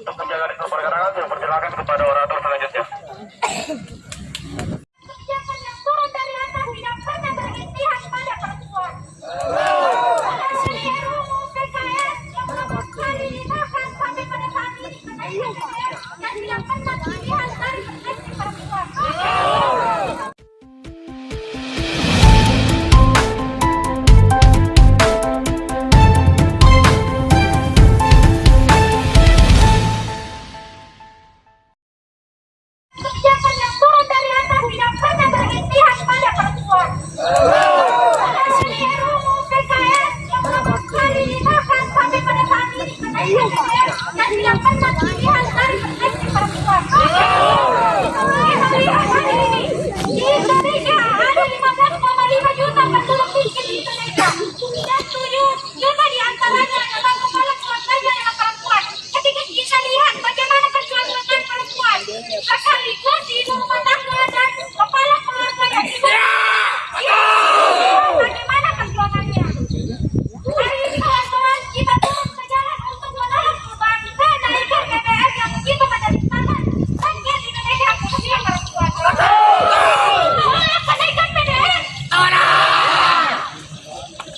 untuk menjaga ritme pergerakan, saya persilakan kepada orator selanjutnya. Kebijakan yang turun dari atas tidak pernah berpihak pada perempuan. Ini kenaikan DPR dan tidak pernah berpihak dari perspektif perempuan. Kita lihat hari ini di Indonesia ada 15,5 juta penduduk miskin di Indonesia dan 7 juta di antaranya adalah kepala keluarganya adalah perempuan. Ketika kita lihat bagaimana keselamatan perempuan, sekaligus di ibu rumah tangga dan kepala keluarga yang ibu bagaimana perjuangannya? Hari ini kawan-kawan kita turun ke jalan untuk menolak perubahan kenaikan BBM yang begitu menderitakan rakyat Indonesia khususnya perempuan. Tolak kenaikan BBM.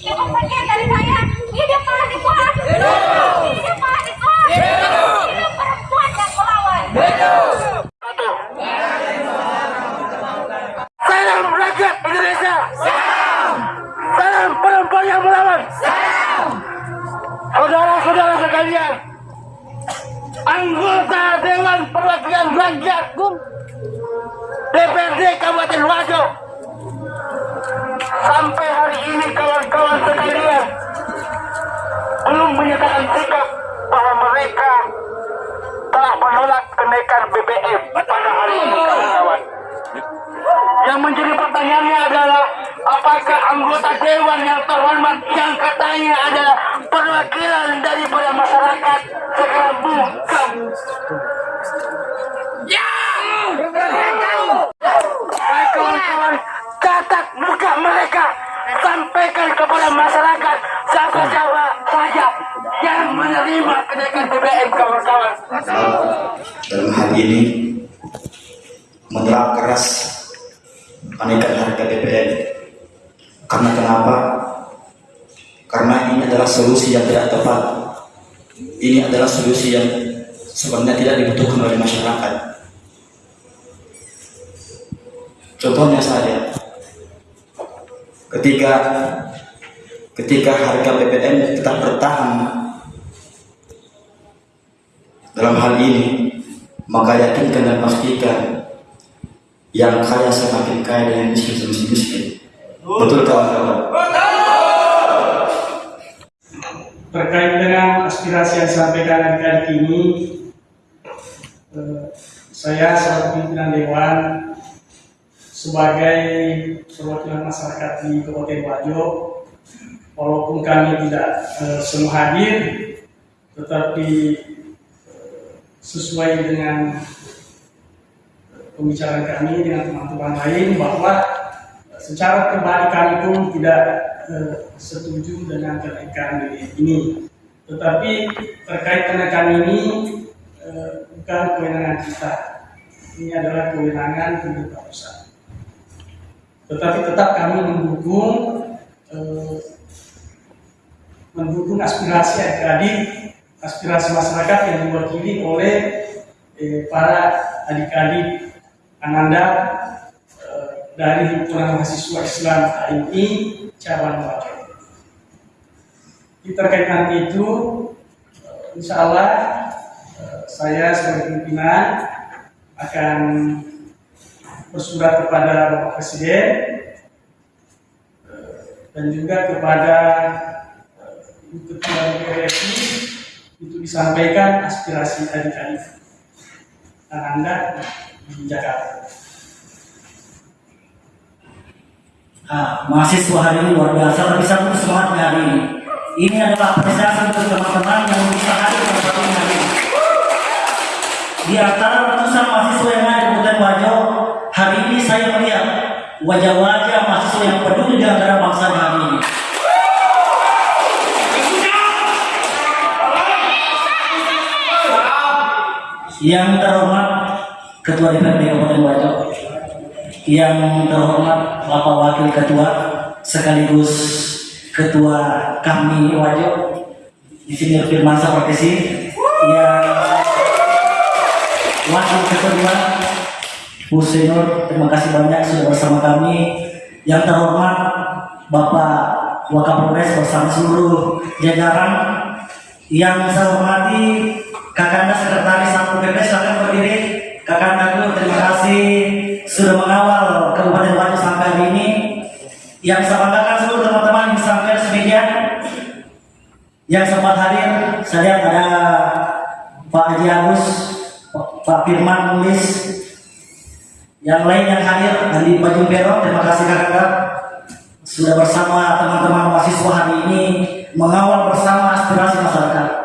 Cukup sekian dari saya. Hidup mahasiswa. Hidup mahasiswa. Hidup perempuan dan melawan. Satu. Salam rakyat Indonesia. Salam. Salam perempuan yang melawan. Salam. Saudara-saudara sekalian, anggota Dewan Perwakilan Rakyat DPRD Kabupaten Wajo sampai hari ini kawan-kawan sekalian belum menyatakan sikap bahwa mereka telah menolak kenaikan BBM pada hari ini kawan-kawan. Yang menjadi pertanyaannya adalah apakah anggota dewan yang terhormat yang katanya adalah perwakilan daripada masyarakat sekarang bukan. BBM kawan-kawan. dalam hal ini menolak keras kenaikan harga BBM. Karena kenapa? Karena ini adalah solusi yang tidak tepat. Ini adalah solusi yang sebenarnya tidak dibutuhkan oleh masyarakat. Contohnya saja, ketika ketika harga BBM tetap bertahan dalam hal ini, maka yakinkan dan pastikan yang kaya semakin kaya dan yang miskin semakin miskin. Betul kawan-kawan? terkait dengan aspirasi yang disampaikan adik-adik ini, eh, saya sebagai pimpinan Dewan, sebagai perwakilan masyarakat di Kabupaten Wajo, walaupun kami tidak eh, semua hadir, tetapi sesuai dengan pembicaraan kami dengan teman-teman lain bahwa secara pribadi kami pun tidak eh, setuju dengan kenaikan ini. Tetapi terkait kenaikan ini eh, bukan kewenangan kita. Ini adalah kewenangan pemerintah pusat. Tetapi tetap kami mendukung eh, mendukung aspirasi adik-adik, aspirasi masyarakat yang diwakili oleh eh, para adik-adik Ananda eh, dari himpunan mahasiswa Islam HMI cabang Wajo. Di terkait nanti itu, eh, insya Allah eh, saya sebagai pimpinan akan bersurat kepada Bapak Presiden eh, dan juga kepada Ketua DPR RI untuk disampaikan aspirasi adik-adik Ananda di Jakarta. Nah, mahasiswa hari ini luar biasa, tapi satu semangatnya hari ini. Ini adalah apresiasi untuk teman-teman yang bisa hadir pada hari ini. Di antara ratusan mahasiswa yang ada di Kabupaten Wajo, hari ini saya melihat wajah-wajah mahasiswa yang peduli di antara bangsa hari yang terhormat Ketua DPRD Kabupaten Wajo, yang terhormat Bapak Wakil Ketua sekaligus Ketua kami Wajo, Insinyur Firman Sapartesi, yang Wakil Ketua Bu Senior, terima kasih banyak sudah bersama kami. Yang terhormat Bapak Wakapolres bersama seluruh jajaran yang saya hormati Kakanda Sekretaris Satpol PP silakan berdiri. Kakanda dulu terima kasih sudah mengawal Kabupaten Wajo sampai hari ini. Yang saya banggakan seluruh teman-teman yang sampai media yang sempat hadir. Saya lihat ada Pak Haji Agus, Pak Firman Nulis, yang lain yang hadir Andi Bajung Bero, terima kasih kakak sudah bersama teman-teman mahasiswa hari ini mengawal bersama aspirasi masyarakat.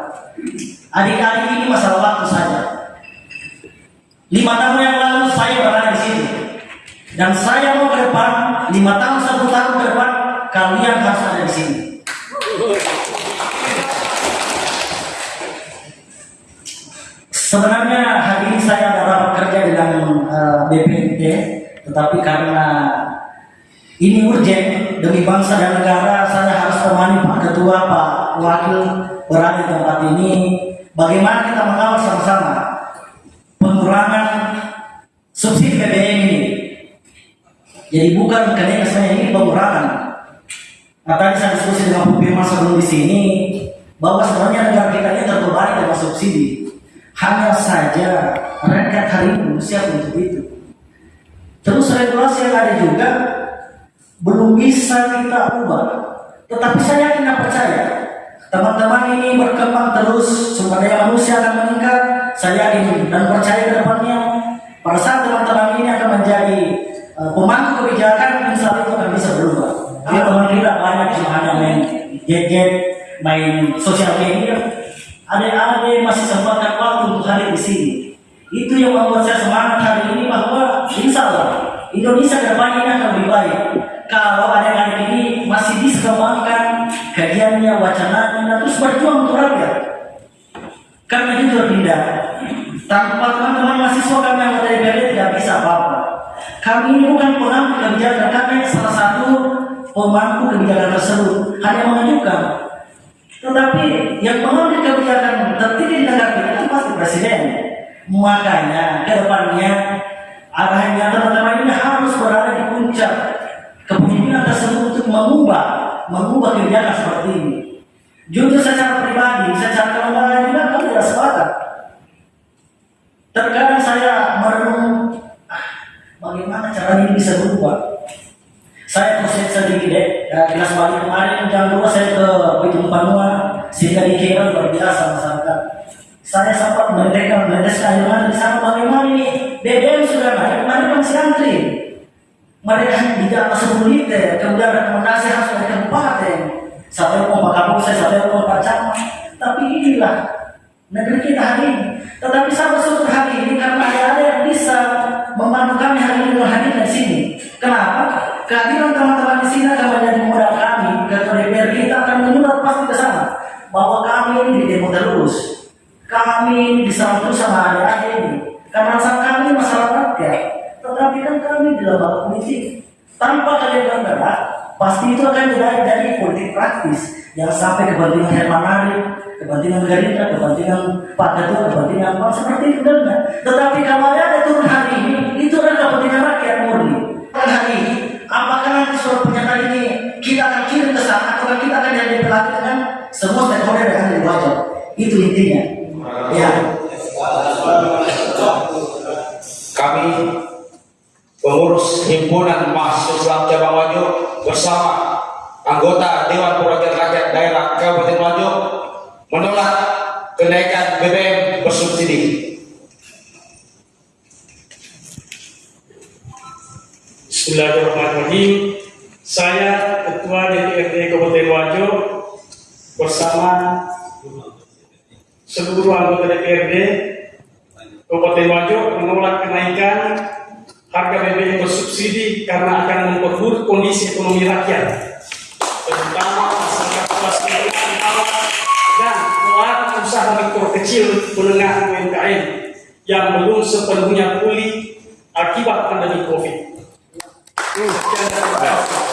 Adik-adik ini masalah waktu saja. Lima tahun yang lalu saya berada di sini dan saya mau ke depan lima tahun satu tahun ke depan kalian harus ada di sini. Sebenarnya hari ini saya dapat bekerja dengan uh, BPNT, tetapi karena ini urgent demi bangsa dan negara, saya harus temani Pak Ketua, Pak Wakil berada di tempat ini. Bagaimana kita mengawal sama-sama pengurangan subsidi BBM ini? Jadi bukan kenaikan saya ini pengurangan. Nah, tadi saya diskusi dengan Bu Firman sebelum di sini bahwa sebenarnya negara kita ini terbebani dengan subsidi. Hanya saja rakyat hari ini belum siap untuk itu. Terus regulasi yang ada juga belum bisa kita ubah. Tetapi saya yakin percaya teman-teman ini berkembang terus, sumber daya manusia akan meningkat. Saya yakin dan percaya ke depannya pada saat teman-teman ini akan menjadi uh, pemangku kebijakan, insya Allah akan bisa berubah. Kalau teman kita banyak cuma hanya main gadget, main sosial media, adik-adik masih sempatkan waktu untuk hadir di sini. Itu yang membuat saya semangat hari ini bahwa insya Allah Indonesia ke depan ini akan lebih baik. Kalau Karena jujur tidak, tanpa teman-teman mahasiswa kami yang dari DPRD tidak bisa apa-apa. Kami ini bukan pengampu kebijakan, kami salah satu pemangku kebijakan tersebut. Hanya mengajukan tetapi yang mengambil kebijakan tertinggi di negara kita itu pasti presiden. Makanya ke depannya arahnya teman-teman ini harus berada di puncak kepemimpinan tersebut untuk mengubah mengubah kebijakan seperti ini. Jujur secara pribadi, secara kelembagaan juga kami tidak sepakat. Terkadang saya merenung ah, bagaimana cara ini bisa berubah. Saya proses sedikit deh, ya, kelas balik kemarin jam 2 saya ke Pitung Panua, sehingga dikira luar biasa masyarakat. Saya sempat mendetekan air mata di sana bagaimana ini BBM sudah naik, mereka masih antri. Mereka hanya di atas 10 liter, kemudian rekomendasi harus dari kabupaten. Sampai mau Pak Kapolsek, sampai mau Pak Camat. Tapi inilah negeri kita hari ini. Tetapi saya bersyukur hari ini karena ada yang bisa membantu kami hari ini hadir di sini. Kenapa? Kehadiran teman-teman di sini akan menjadi modal kami ketua DPR kita akan menyurat pasti ke sana bahwa kami ini di demo terus. Kami ini terus sama adik-adik ini. Karena sang kami masalah rakyat. Tetapi kan kami di lembaga politik. Tanpa kalian bergerak, pasti itu akan jadi politik praktis yang sampai kepentingan Herman Arif, kepentingan Gerindra, kepentingan Pak Ketua, kepentingan Pak seperti itu dan Tetapi kalau ada turun hari ini, itu adalah kepentingan rakyat murni. Dan hari ini, apakah nanti surat pernyataan ini kita akan kirim ke sana atau kita akan jadi pelatih dengan semua stakeholder yang ada di? Itu intinya. Ya. Kami pengurus himpunan mahasiswa cabang Wajo bersama anggota Dewan Perwakilan Kabupaten Wajo menolak kenaikan BBM bersubsidi. Bismillahirrahmanirrahim. Saya Ketua DPRD Kabupaten Wajo bersama seluruh anggota DPRD Kabupaten Wajo menolak kenaikan harga BBM bersubsidi karena akan memperburuk kondisi ekonomi rakyat, terutama usaha mikro kecil menengah UMKM yang belum sepenuhnya pulih akibat pandemi COVID. Kasih.